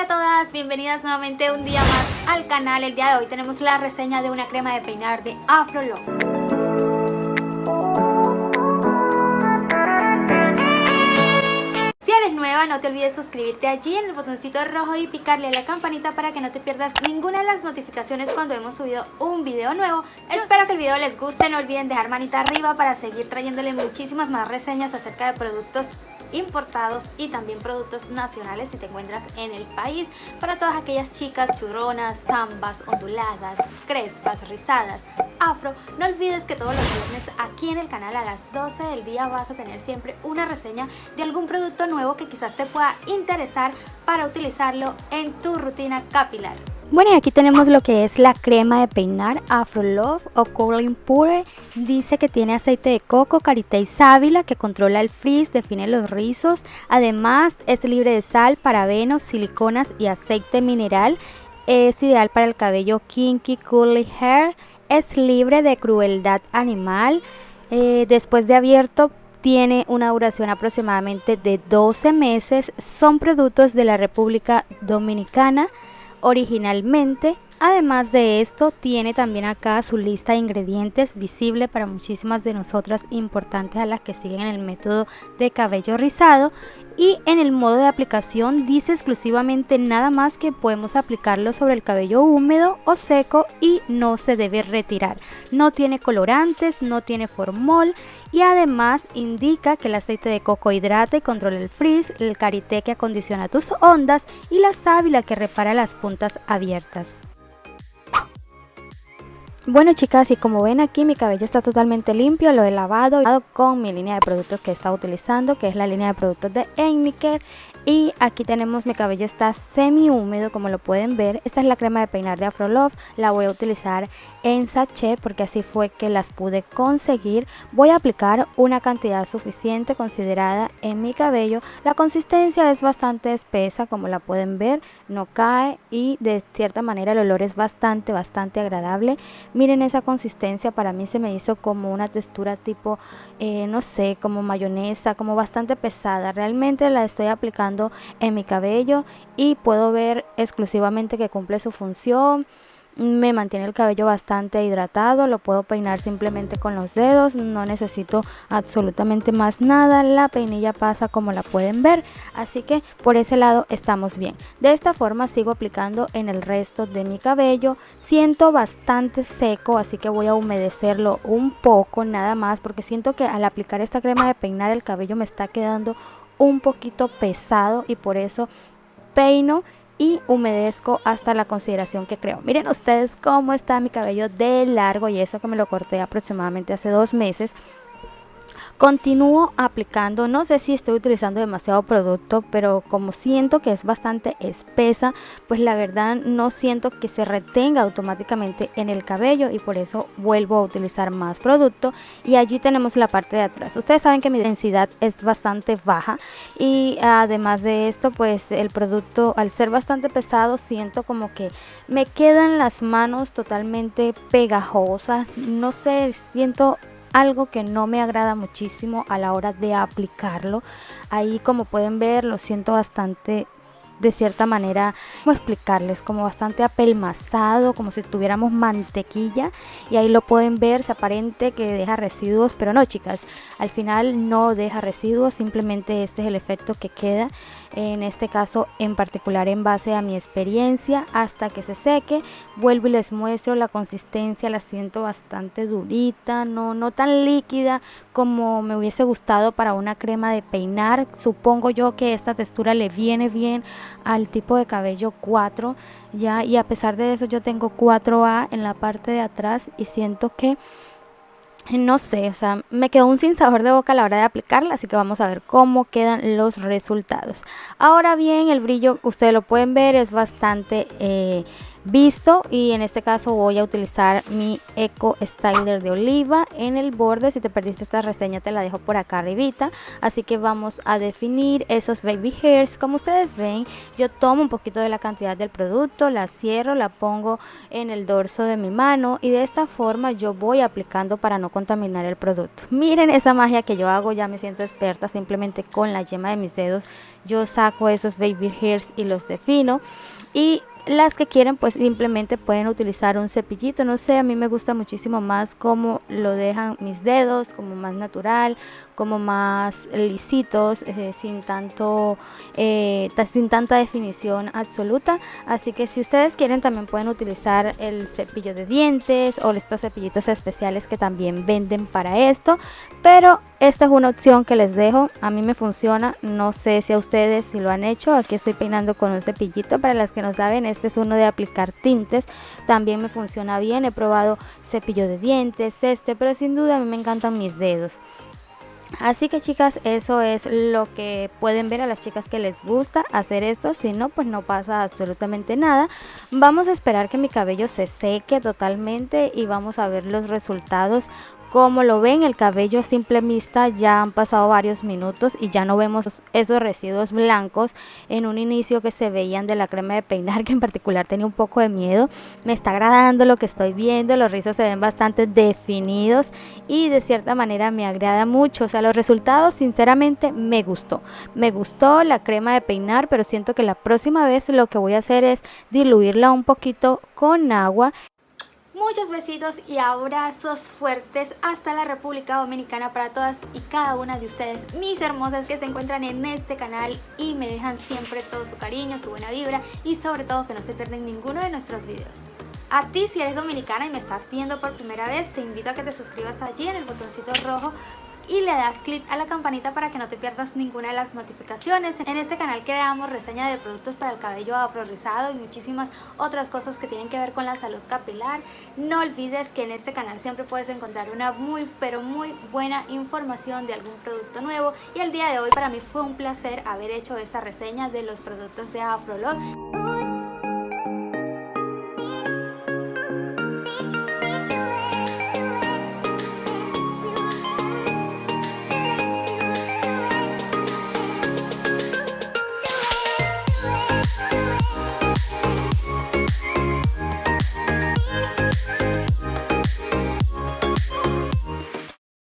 Hola a todas, bienvenidas nuevamente un día más al canal. El día de hoy tenemos la reseña de una crema de peinar de Afro eres nueva no te olvides suscribirte allí en el botoncito rojo y picarle a la campanita para que no te pierdas ninguna de las notificaciones cuando hemos subido un video nuevo. Espero que el video les guste, no olviden dejar manita arriba para seguir trayéndole muchísimas más reseñas acerca de productos importados y también productos nacionales si te encuentras en el país para todas aquellas chicas churronas, zambas, onduladas, crespas, rizadas, afro. No olvides que todos los viernes aquí en el canal a las 12 del día vas a tener siempre una reseña de algún producto nuevo que quizás te pueda interesar para utilizarlo en tu rutina capilar. Bueno y aquí tenemos lo que es la crema de peinar Afro Love o Curling Pure. Dice que tiene aceite de coco, karité y sábila que controla el frizz, define los rizos. Además es libre de sal, parabenos, siliconas y aceite mineral. Es ideal para el cabello kinky, curly hair. Es libre de crueldad animal. Eh, después de abierto tiene una duración aproximadamente de 12 meses. Son productos de la República Dominicana originalmente. Además de esto, tiene también acá su lista de ingredientes visible para muchísimas de nosotras importantes a las que siguen el método de cabello rizado. Y en el modo de aplicación dice exclusivamente nada más que podemos aplicarlo sobre el cabello húmedo o seco y no se debe retirar. No tiene colorantes, no tiene formol y además indica que el aceite de coco hidrata y controla el frizz, el karité que acondiciona tus ondas y la sábila que repara las puntas abiertas. Bueno chicas y como ven aquí mi cabello está totalmente limpio, lo he lavado con mi línea de productos que he estado utilizando que es la línea de productos de Enmiker y aquí tenemos mi cabello está semi húmedo como lo pueden ver. Esta es la crema de peinar de Afro Love. La voy a utilizar en sachet porque así fue que las pude conseguir. Voy a aplicar una cantidad suficiente considerada en mi cabello. La consistencia es bastante espesa como la pueden ver. No cae y de cierta manera el olor es bastante bastante agradable. Miren esa consistencia. Para mí se me hizo como una textura tipo eh, no sé como mayonesa como bastante pesada. Realmente la estoy aplicando en mi cabello y puedo ver exclusivamente que cumple su función me mantiene el cabello bastante hidratado, lo puedo peinar simplemente con los dedos, no necesito absolutamente más nada, la peinilla pasa como la pueden ver, así que por ese lado estamos bien. De esta forma sigo aplicando en el resto de mi cabello, siento bastante seco, así que voy a humedecerlo un poco nada más, porque siento que al aplicar esta crema de peinar el cabello me está quedando un poquito pesado y por eso peino y humedezco hasta la consideración que creo. Miren ustedes cómo está mi cabello de largo y eso que me lo corté aproximadamente hace dos meses. Continúo aplicando, no sé si estoy utilizando demasiado producto, pero como siento que es bastante espesa, pues la verdad no siento que se retenga automáticamente en el cabello y por eso vuelvo a utilizar más producto. Y allí tenemos la parte de atrás. Ustedes saben que mi densidad es bastante baja y además de esto, pues el producto al ser bastante pesado siento como que me quedan las manos totalmente pegajosas. No sé, siento algo que no me agrada muchísimo a la hora de aplicarlo. Ahí como pueden ver lo siento bastante de cierta manera, ¿cómo explicarles? Como bastante apelmazado, como si tuviéramos mantequilla y ahí lo pueden ver, se aparente que deja residuos, pero no chicas, al final no deja residuos, simplemente este es el efecto que queda, en este caso en particular en base a mi experiencia, hasta que se seque, vuelvo y les muestro la consistencia, la siento bastante durita, no, no tan líquida como me hubiese gustado para una crema de peinar, supongo yo que esta textura le viene bien al tipo de cabello 4 ya y a pesar de eso yo tengo 4A en la parte de atrás y siento que no sé, o sea, me quedó un sin sabor de boca a la hora de aplicarla, así que vamos a ver cómo quedan los resultados. Ahora bien, el brillo, ustedes lo pueden ver, es bastante... Eh, visto y en este caso voy a utilizar mi Eco Styler de oliva en el borde. Si te perdiste esta reseña te la dejo por acá arribita. Así que vamos a definir esos baby hairs. Como ustedes ven, yo tomo un poquito de la cantidad del producto, la cierro, la pongo en el dorso de mi mano y de esta forma yo voy aplicando para no contaminar el producto. Miren esa magia que yo hago, ya me siento experta simplemente con la yema de mis dedos. Yo saco esos baby hairs y los defino y las que quieren pues simplemente pueden utilizar un cepillito, no sé, a mí me gusta muchísimo más como lo dejan mis dedos, como más natural, como más lisitos, eh, sin tanto, eh, sin tanta definición absoluta. Así que si ustedes quieren también pueden utilizar el cepillo de dientes o estos cepillitos especiales que también venden para esto. Pero esta es una opción que les dejo, a mí me funciona, no sé si a ustedes si lo han hecho. Aquí estoy peinando con un cepillito, para las que no saben, este es uno de aplicar tintes, también me funciona bien. He probado cepillo de dientes, este, pero sin duda a mí me encantan mis dedos. Así que chicas, eso es lo que pueden ver a las chicas que les gusta hacer esto. Si no, pues no pasa absolutamente nada. Vamos a esperar que mi cabello se seque totalmente y vamos a ver los resultados como lo ven, el cabello simple vista ya han pasado varios minutos y ya no vemos esos residuos blancos en un inicio que se veían de la crema de peinar, que en particular tenía un poco de miedo. Me está agradando lo que estoy viendo, los rizos se ven bastante definidos y de cierta manera me agrada mucho. O sea, los resultados sinceramente me gustó. Me gustó la crema de peinar, pero siento que la próxima vez lo que voy a hacer es diluirla un poquito con agua Muchos besitos y abrazos fuertes hasta la República Dominicana para todas y cada una de ustedes, mis hermosas que se encuentran en este canal y me dejan siempre todo su cariño, su buena vibra y sobre todo que no se pierden ninguno de nuestros videos. A ti si eres dominicana y me estás viendo por primera vez, te invito a que te suscribas allí en el botoncito rojo y le das clic a la campanita para que no te pierdas ninguna de las notificaciones. En este canal creamos reseña de productos para el cabello afro rizado y muchísimas otras cosas que tienen que ver con la salud capilar. No olvides que en este canal siempre puedes encontrar una muy pero muy buena información de algún producto nuevo y el día de hoy para mí fue un placer haber hecho esta reseña de los productos de Afrolog.